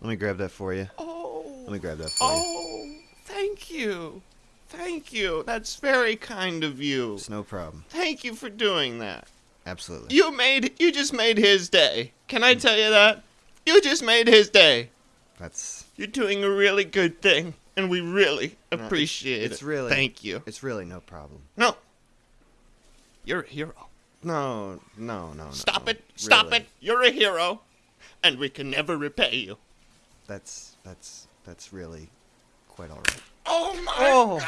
Let me grab that for you. Oh. Let me grab that for you. Oh, thank you. Thank you. That's very kind of you. It's no problem. Thank you for doing that. Absolutely. You made you just made his day. Can I tell you that? You just made his day. That's You're doing a really good thing, and we really No, it's- appreciate it. it's really- Thank you. it's really no problem. No. You're a hero. No, no, no, no. Stop no. it. Stop Really. it. You're a hero, and we can never repay you. That's that's that's really quite all right. Oh my Oh. God!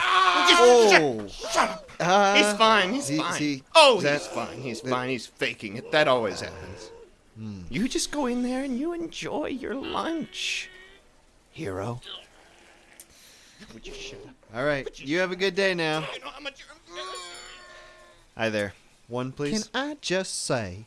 Oh. Shut up. Uh, He's fine. He's he- fine. he- oh, is that- he's fine. He's that- fine. He's faking it. That always happens. Hmm. You just go in there and you enjoy your lunch, hero. Would you shut up? All right. You have a good day now. I know how much you're. Hi there. One, please. Can I just say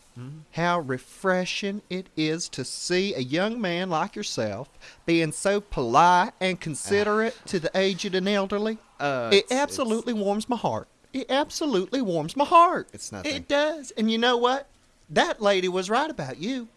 how refreshing it is to see a young man like yourself being so polite and considerate to the aged and elderly? Uh, it it's- it's- absolutely warms my heart. It absolutely warms my heart. It's nothing. It does. And you know what? That lady was right about you.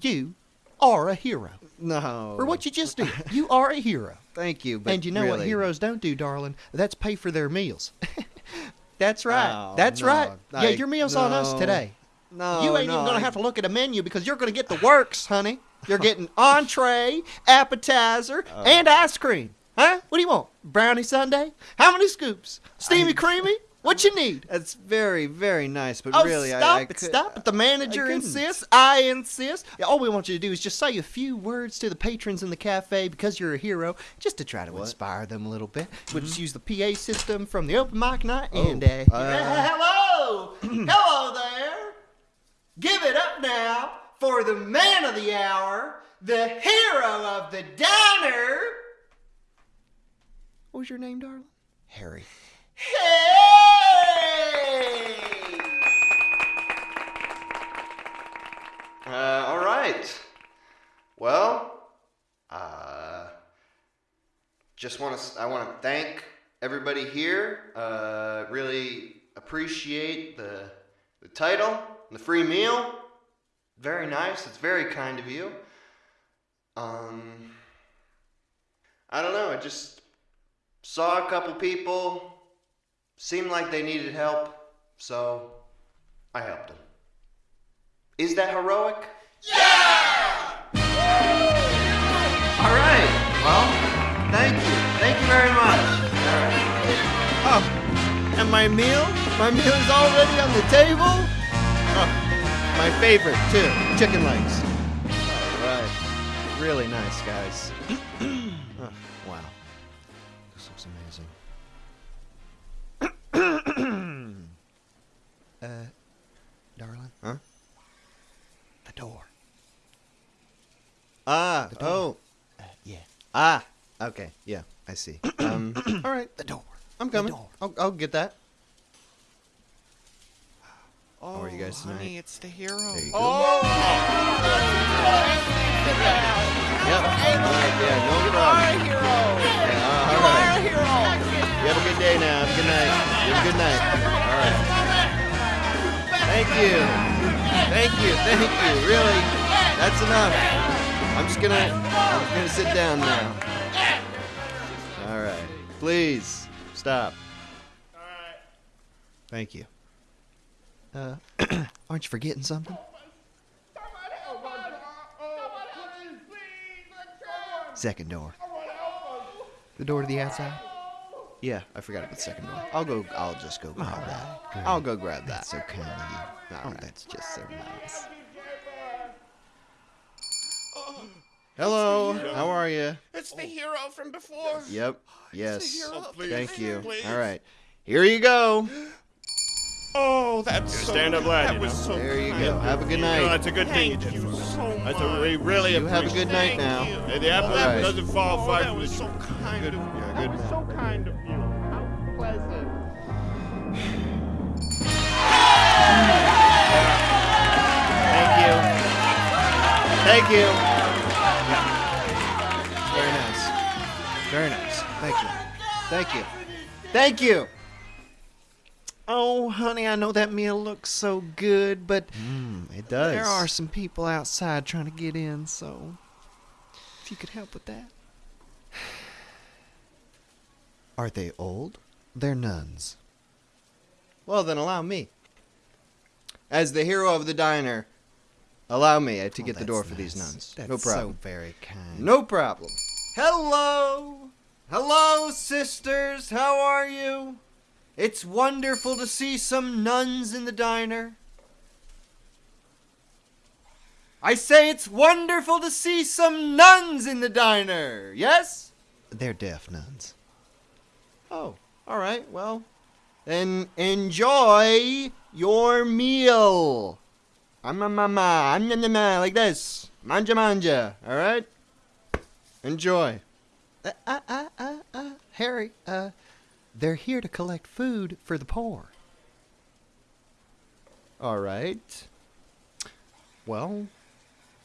You are a hero. No. For what you just did. You are a hero. Thank you, but and you know what heroes don't do, darling? That's pay for their meals. That's right. Oh, That's no, right. yeah, your meal's on us today. No, you ain't no, even gonna I- have to look at a menu because you're gonna get the works, honey. You're getting entree, appetizer, Oh. and ice cream. Huh? What do you want? Brownie sundae? How many scoops? Steamy, creamy? What you need? That's very, very nice, but Oh, really, stop I, I it! could- stop it! The manager couldn't. insists. I insist. All we want you to do is just say a few words to the patrons in the cafe because you're a hero, just to try to inspire them a little bit. We'll just use the PA system from the open mic night, and uh. Oh, uh, hello, hello there. Give it up now for the man of the hour, the hero of the diner. What was your name, darling? Harry. Hey! Uh, all right. Well, uh, just want to. I want to thank everybody here. Uh, really appreciate the the title, the free meal. Very nice. It's very kind of you. Um, I don't know. I just saw a couple people. Seemed like they needed help, so I helped them. Is that heroic? Yeah! All right. Well, thank you. Thank you very much. All right. Oh, and my meal? My meal is already on the table? Oh, my favorite, too. Chicken legs. All right. Really nice, guys. oh, wow. Uh, darling? Huh? The door. Ah, The door. oh. Uh, yeah. Ah, okay. Yeah, I see. Um, all right. The door. I'm coming. door. I'll, I'll get that. Oh, are you guys tonight? honey, it's the hero. There you go. Oh, good night. All right. Thank you. Thank you. Thank you. Really, that's enough. I'm just gonna, I'm gonna sit down now. All right. Please stop. All right. Thank you. Uh, aren't you forgetting something? Second door. The door to the outside? Yeah, I forgot about the second door. I'll go. I'll just go grab All that. right, great. I'll go grab that. That's so kind of you. Oh, right. that's just so nice. Hello. How are you? It's the hero from before. Yep. Yes. hero. Oh, please. Thank you. Please. All right. Here you go. Oh, that's so stand up lad, That you was know. so There you kind go. Have a good No, night. that's a good thing you Thank did you so much. That's a, we really You have a good night Thank now. you. Hey, the apple All right. doesn't fall Oh, far that from was the so kind Good. of you. Yeah, That was so kind of you. How pleasant. Thank you. Thank you. Very nice. Very nice. Thank you. Thank you. Thank you. Oh, honey, I know that meal looks so good, but Mm, it does. there are some people outside trying to get in, so. If you could help with that. Are they old? They're nuns. Well, then allow me. As the hero of the diner, allow me uh, to Oh, get the that's door for these nuns. That's no problem. so very kind. No problem. Hello! Hello, sisters! How are you? It's wonderful to see some nuns in the diner. I say it's wonderful to see some nuns in the diner, yes? They're deaf nuns. Oh, all right, well, then enjoy your meal. Amma mama, amma mama, like this. Manja manja, all right? Enjoy. Uh, uh, uh, uh, uh, Harry, uh, they're here to collect food for the poor. All right. Well,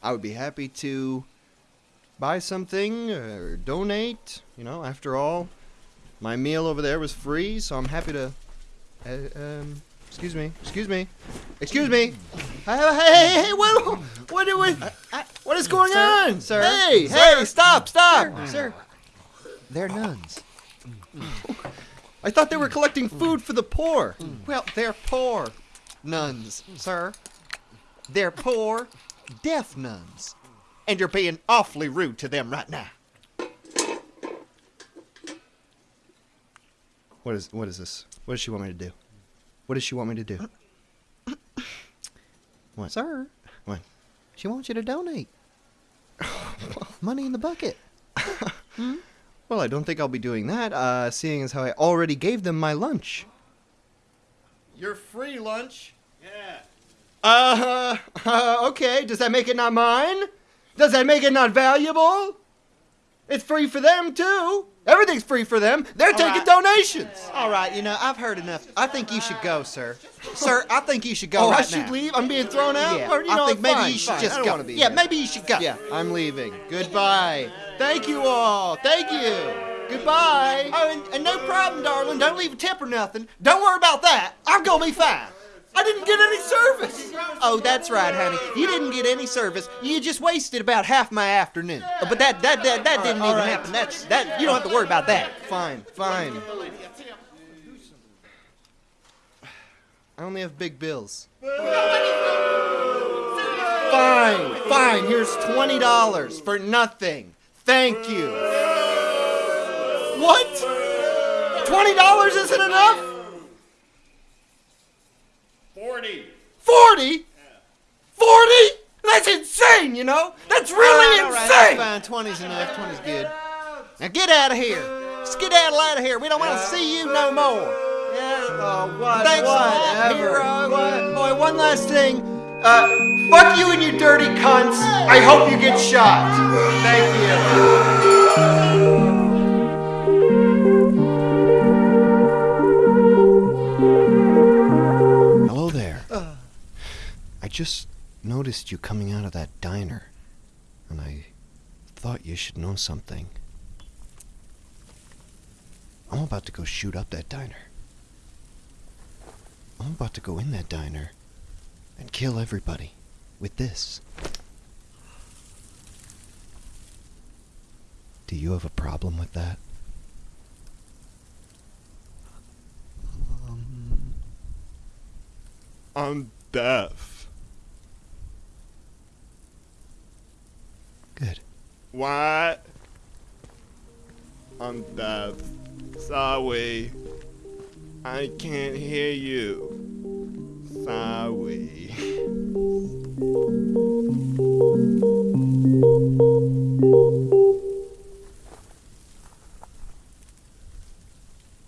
I would be happy to buy something or donate. You know, after all, my meal over there was free, so I'm happy to. Uh, um, excuse me, excuse me, excuse me. Hey, hey, hey, hey, what, what, do we, what is going Sir, on, sir, Hey, sir. hey, stop, stop, Sir, they're nuns. I thought they were collecting food for the poor. Well, they're poor nuns, sir. They're poor, deaf nuns. And you're being awfully rude to them right now. What is, what is this? What does she want me to do? What does she want me to do? What? Sir, What? she wants you to donate. Money in the bucket. Hmm? Well, I don't think I'll be doing that, uh, seeing as how I already gave them my lunch. Your free lunch? Yeah. Uh, uh, okay. Does that make it not mine? Does that make it not valuable? It's free for them, too. Everything's free for them. They're taking right. donations. All right, you know, I've heard enough. I think you should go, sir. Sir, I think you should go oh, right I should now. leave? I'm being thrown out? Yeah, Or, you I know, think maybe fine, you should fine. just go. yeah, here. maybe you should go. Yeah, I'm leaving. Goodbye. Thank you all. Thank you. Goodbye. Oh, and, and no problem, darling. Don't leave a tip or nothing. Don't worry about that. I'm gonna be fine. I didn't get any service. Oh, that's right, honey. You didn't get any service. You just wasted about half my afternoon. Uh, But that that that, that didn't all even right. happen. That's that. You don't have to worry about that. Fine, fine. I only have big bills. Fine, fine. Here's twenty dollars for nothing. Thank you. What? Twenty dollars isn't enough? Forty. Forty? Forty? That's insane, you know? That's really All right, insane! that's fine. 20's enough. 20's good. Now get out of here. Skedaddle out of here. We don't want to see you no more. Yeah, oh, what, Thanks a lot, whatever. hero. What? Boy, one last thing. Uh, fuck you and you dirty cunts. I hope you get shot. Thank you. Just noticed you coming out of that diner, and I thought you should know something. I'm about to go shoot up that diner. I'm about to go in that diner and kill everybody with this. Do you have a problem with that? Um, I'm deaf. Good. What? I'm deaf. Sorry. I can't hear you. Sorry.